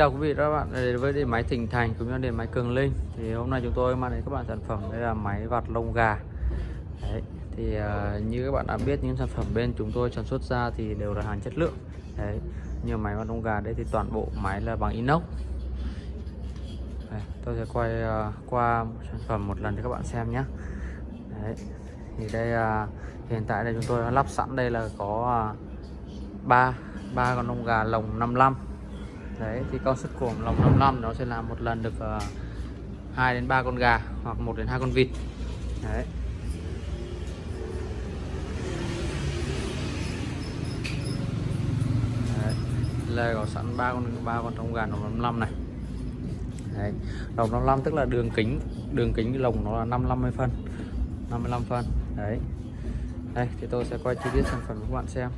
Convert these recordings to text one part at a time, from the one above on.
Chào quý vị và các bạn đến với điện máy Thịnh Thành cũng như điện máy Cường Linh. Thì hôm nay chúng tôi mang đến các bạn sản phẩm đây là máy vặt lông gà. Đấy, thì uh, như các bạn đã biết những sản phẩm bên chúng tôi sản xuất ra thì đều là hàng chất lượng. Đấy, như máy vặt lông gà đây thì toàn bộ máy là bằng inox. Đấy, tôi sẽ quay uh, qua sản phẩm một lần cho các bạn xem nhé Đấy, thì đây uh, hiện tại đây chúng tôi đã lắp sẵn. Đây là có ba ba con lông gà lồng 55 đấy thì con suất cuồng lòng 55 nó sẽ làm một lần được ờ, uh, 2 đến 3 con gà hoặc 1 đến 2 con vịt. Đấy. Đấy. Có sẵn ba con ba con trong gà lồng 55 này. Đấy. lồng 55 tức là đường kính đường kính lồng nó là 550 phân 55 phân. Đấy. Đây thì tôi sẽ quay chi tiết sản phẩm cho các bạn xem.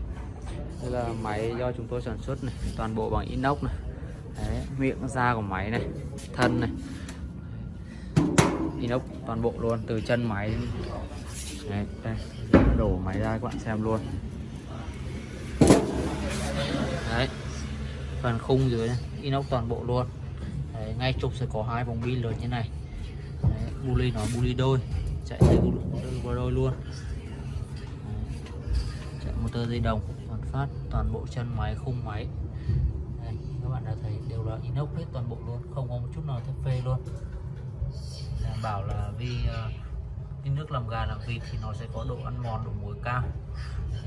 Đây là máy do chúng tôi sản xuất này toàn bộ bằng inox này miệng da của máy này thân này. Inox toàn bộ luôn từ chân máy Đấy, đây đổ máy ra các bạn xem luôn. Đấy phần khung dưới này, inox toàn bộ luôn. Đấy, ngay trục sẽ có hai vòng bi lớn như này. Đấy, buli nó buli đôi chạy dây buli đôi luôn. Đấy, chạy motor dây đồng toàn phát toàn bộ chân máy khung máy bạn đã thấy đều là inox hết toàn bộ luôn không có một chút nào thép phê luôn. Đảm bảo là vì ờ, cái nước làm gà làm vịt thì nó sẽ có độ ăn mòn độ mùi cao.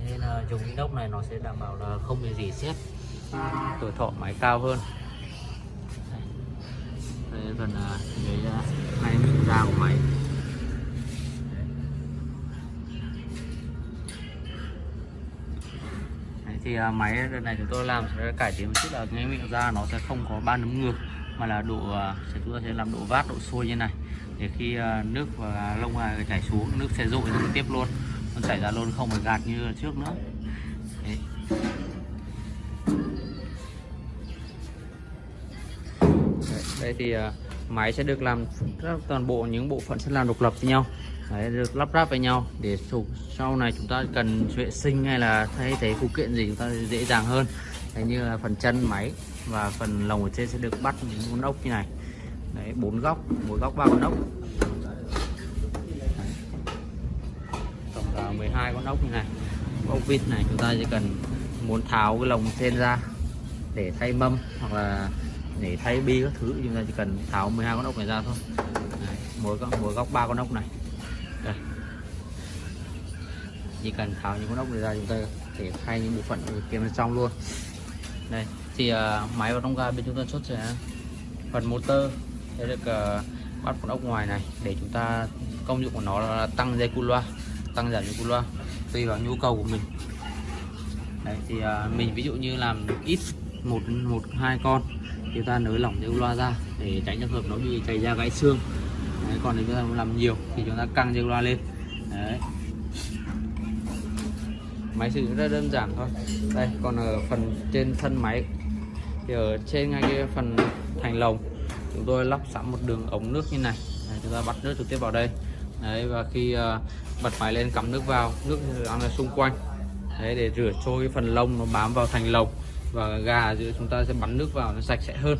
Nên là dùng inox này nó sẽ đảm bảo là không bị gì xét tuổi thọ máy cao hơn. Đây, phần ờ, cái này uh, hai da của máy. Thì à, máy lần này chúng tôi làm sẽ cải tiến một chút là cái miệng ra nó sẽ không có ba nấm ngược, mà là độ à, sẽ, chúng ta sẽ làm độ vát, độ sôi như này. Để khi à, nước và lông gà chảy xuống, nước sẽ dội trực tiếp luôn. Nó chảy ra luôn, không phải gạt như trước nữa. Đấy. đây thì máy sẽ được làm toàn bộ những bộ phận sẽ làm độc lập với nhau. Đấy, được lắp ráp với nhau. Để sau này chúng ta cần vệ sinh hay là thay thế phụ kiện gì chúng ta dễ dàng hơn. Đấy, như là phần chân máy và phần lồng ở trên sẽ được bắt những con ốc như này. Đấy bốn góc mỗi góc ba con ốc. Đấy. tổng là 12 con ốc như này. Ốc vịt này chúng ta chỉ cần muốn tháo cái lồng trên ra để thay mâm hoặc là để thay bi các thứ. Chúng ta chỉ cần tháo 12 con ốc này ra thôi. Đấy, mỗi góc mỗi góc ba con ốc này đây. chỉ cần tháo những con ốc này ra chúng ta thể thay những bộ phận kia bên trong luôn. Đây thì uh, máy và trong ga bên chúng ta xuất sẽ phần motor sẽ được uh, bắt con ốc ngoài này để chúng ta công dụng của nó là tăng dây cu loa tăng giảm dây cu loa tùy vào nhu cầu của mình. Đấy, thì uh, mình ví dụ như làm ít một một hai con thì ta nới lỏng dây cu loa ra để tránh trường hợp nó bị chảy ra gãy xương. Đấy, còn nếu chúng ta làm nhiều thì chúng ta căng dây loa lên. Đấy. máy sử dụng rất đơn giản thôi. Đây còn ở phần trên thân máy thì ở trên ngay cái phần thành lồng chúng tôi lắp sẵn một đường ống nước như này. Đấy, chúng ta bắt nước trực tiếp vào đây. Đấy, và khi uh, bật máy lên cắm nước vào nước đang là xung quanh. Đấy, để rửa trôi cái phần lông nó bám vào thành lồng. Và gà giữa chúng ta sẽ bắn nước vào nó sạch sẽ hơn.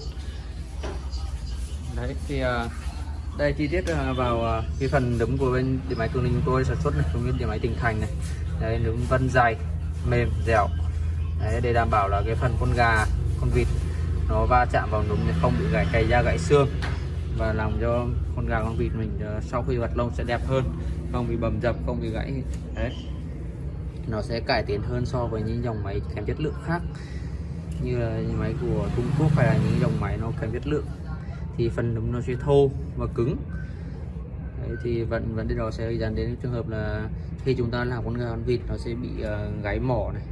Đấy thì uh, đây, chi tiết ờ, vào ờ, cái phần nấm của bên điện máy cường linh chúng tôi sản xuất này cũng như điện máy tỉnh thành này. Đấy nấm vân dày mềm, dẻo. Đấy, để đảm bảo là cái phần con gà, con vịt nó va chạm vào núm thì không bị gãy cày da, gãy xương. Và làm cho con gà, con vịt mình ờ, sau khi vặt lông sẽ đẹp hơn, không bị bầm dập, không bị gãy. Đấy. Nó sẽ cải tiến hơn so với những dòng máy kém chất lượng khác. Như là những máy của Trung Quốc hay là những dòng máy nó kém chất lượng. Thì phần núm nó sẽ thô và cứng. Đấy, thì vấn vấn đề đó sẽ dẫn đến trường hợp là khi chúng ta làm con gà con vịt nó sẽ bị uh, gáy mỏ này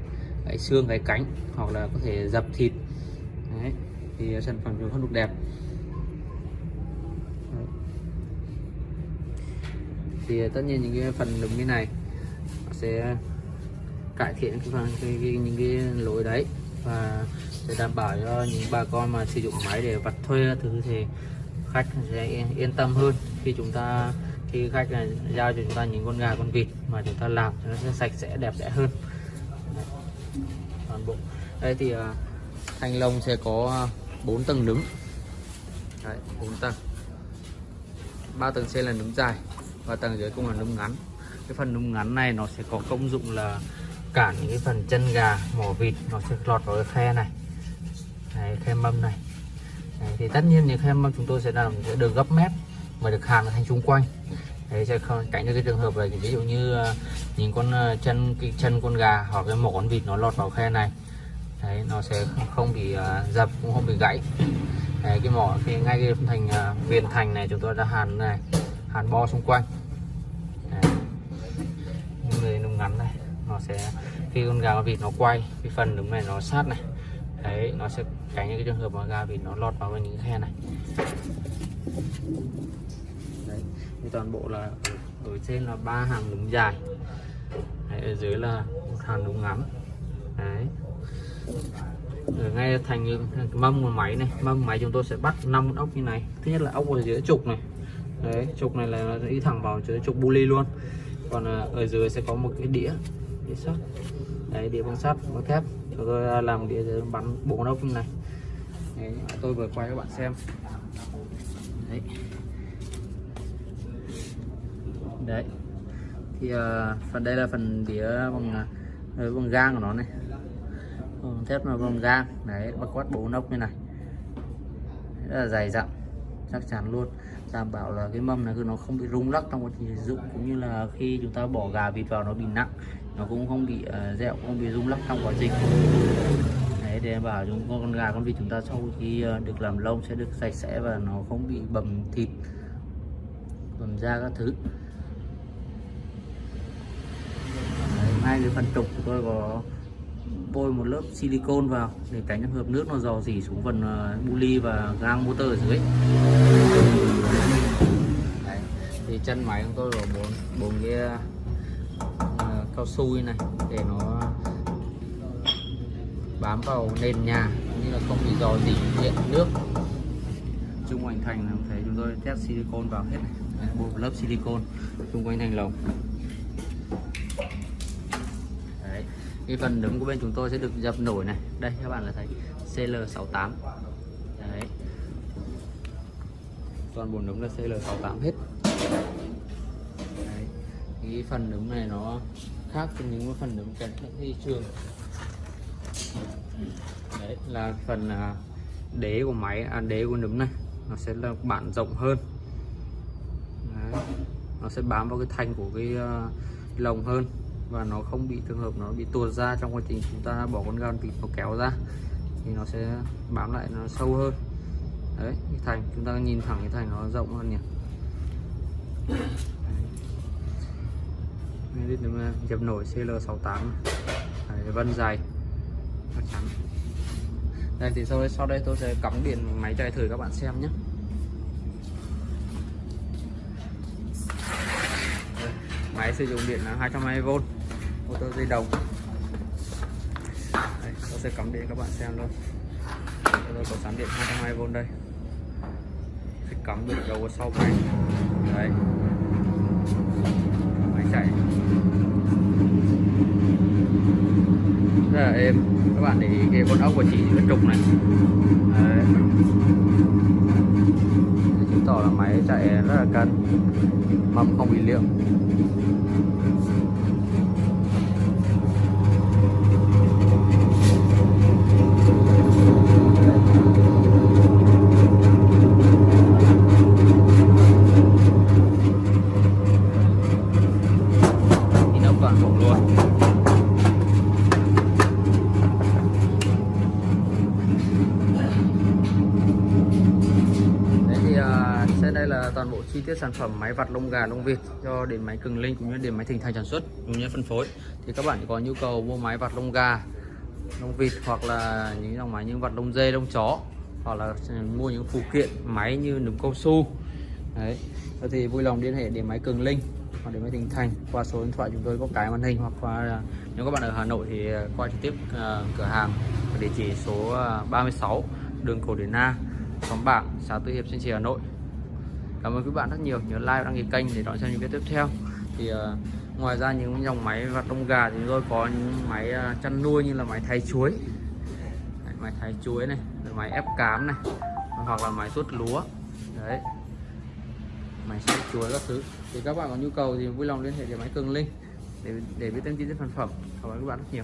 gáy xương gáy cánh hoặc là có thể dập thịt. Đấy, thì sản phẩm chúng không được đẹp. Đấy. thì tất nhiên những cái phần núm như này sẽ cải thiện cái, phần, cái, cái những cái lỗi đấy và để đảm bảo cho những bà con mà sử dụng máy để vặt thuê thứ thì khách sẽ yên tâm hơn khi chúng ta khi khách này giao cho chúng ta những con gà con vịt mà chúng ta làm nó sẽ sạch sẽ đẹp đẽ hơn. Đấy. toàn bộ. Đây thì uh, thanh long sẽ có à, 4 tầng nấm đấy 4 tầng. Ba tầng trên là nấm dài và tầng dưới cũng là nấm ngắn. Cái phần nấm ngắn này nó sẽ có công dụng là cản những cái phần chân gà mỏ vịt nó sẽ lọt vào cái khe này. Đấy, khe mâm này đấy, thì tất nhiên những khe mà chúng tôi sẽ làm sẽ được gấp mép và được hàn thành xung quanh. Thế sẽ không tránh được cái trường hợp là ví dụ như ờ, những con ờ, chân cái chân con gà hoặc cái mỏ con vịt nó lọt vào khe này. Đấy nó sẽ không bị uh, dập cũng không bị gãy. Đấy, cái mỏ khi ngay cái thành uh, viền thành này chúng tôi đã hàn này hàn bo xung quanh. Đấy. những người nó ngắn này nó sẽ khi con gà con vịt nó quay cái phần đúng này nó sát này đấy nó sẽ tránh những cái trường hợp mà ga vịt nó lọt vào những khe này. Đấy thì toàn bộ là ở, trên là ba hàng đúng dài. Đấy, ở dưới là một hàng đúng ngắn đấy. Ở ngay thành cái mâm của máy này mâm máy chúng tôi sẽ bắt năm con ốc như này. Thứ nhất là ốc ở dưới trục này. Đấy trục này là nó đi thẳng vào dưới trục bu ly luôn. Còn ờ, ở dưới sẽ có một cái đĩa đĩa sắt đấy đĩa bằng sắt bằng thép. Tôi làm đĩa bắn bộ con như này. Đấy, tôi vừa quay các bạn xem. Đấy. Đấy. Thì uh, phần đây là phần đĩa bằng uh, bằng gang của nó này. Bằng thép là bằng gang. Đấy bao quát bộ nóc như này. Rất là dày dặn chắc chắn luôn. Đảm bảo là cái mâm này គឺ nó không bị rung lắc trong quá trình sử dụng cũng như là khi chúng ta bỏ gà vịt vào nó bị nặng nó cũng không bị ờ, uh, dẹo không bị rung lắc trong quá trình đấy để bảo chúng con gà con vịt chúng ta sau khi uh, được làm lông sẽ được sạch sẽ và nó không bị bầm thịt bầm da các thứ đấy, hai cái phần trục của tôi có bôi một lớp silicon vào để tránh trường hợp nước nó dò dỉ xuống phần uh, buli và gang motor ở dưới Đấy. thì chân máy của tôi có bốn bốn cái cao su này để nó bám vào nền nhà như là không bị dò dỉ điện, nước. Chung quanh thành là thấy chúng tôi test silicon vào hết này. Bôi lớp silicon chung quanh thành lồng. Cái phần đứng của bên chúng tôi sẽ được dập nổi này. Đây, các bạn là thấy CL68 đấy. Toàn bộ nấm là CL68 hết cái phần nấm này nó khác với những phần nấm kèm trên thị trường. Đấy là phần à, đế của máy à, đế của nấm này. Nó sẽ là bản rộng hơn. Đấy. nó sẽ bám vào cái thanh của cái uh, lồng hơn. Và nó không bị trường hợp nó bị tuột ra trong quá trình chúng ta bỏ con gan vịt nó kéo ra thì nó sẽ bám lại nó sâu hơn. Đấy cái thành chúng ta nhìn thẳng cái thành nó rộng hơn nhỉ đây dập nổi CL68 đấy, vân dài chắc chắn. Đây thì sau đây sau đây tôi sẽ cắm điện máy chạy thử các bạn xem nhé. Máy sử dụng điện là 220V motor dây đồng đây, tôi sẽ cắm điện các bạn xem luôn. Tôi có sẵn điện 220V đây. Sẽ cắm được đầu sau máy. Đấy máy chạy rất là êm các bạn để ý cái con ốc của chị rất trục này đấy. chứng tỏ là máy chạy rất là cân, mâm không bị đây là toàn bộ chi tiết sản phẩm máy vặt lông gà, lông vịt cho đến máy cường linh cũng như đến máy thịnh thành sản xuất, cũng như phân phối. Thì các bạn có nhu cầu mua máy vặt lông gà, lông vịt hoặc là những dòng máy như vặt lông dê, lông chó, hoặc là mua những phụ kiện máy như nấm cao su. Đấy. Thì vui lòng liên hệ đến máy cường linh hoặc đến máy thịnh thành qua số điện thoại chúng tôi có cái màn hình hoặc qua, nếu các bạn ở hà nội thì à, qua trực tiếp à, cửa hàng địa chỉ số à, 36 đường cổ điển na xóm bảng, xã tư hiệp, sơn trì, hà nội cảm ơn các bạn rất nhiều. Nhớ like đăng ký kênh để đón xem những video tiếp theo. Thì uh, ngoài ra những dòng máy và tông gà thì tôi có những máy uh, chăn nuôi như là máy thái chuối. Máy thái chuối này rồi máy ép cám này hoặc là máy tuốt lúa. Đấy. Máy sấy chuối các thứ. Thì các bạn có nhu cầu thì vui lòng liên hệ với máy cường linh để để biết thông tin về sản phẩm. Cảm ơn các bạn rất nhiều.